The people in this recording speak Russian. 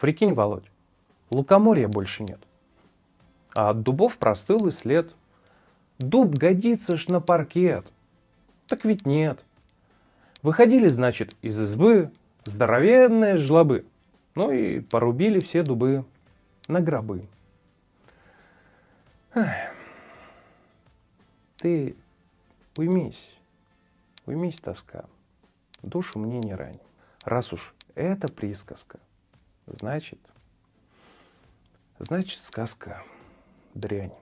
Прикинь, Володь, лукоморья больше нет. А от дубов простыл след. Дуб годится ж на паркет. Так ведь нет. Выходили, значит, из избы здоровенные жлобы. Ну и порубили все дубы на гробы. Ты уймись, уймись, тоска, душу мне не рань. Раз уж это присказка, значит, значит сказка дрянь.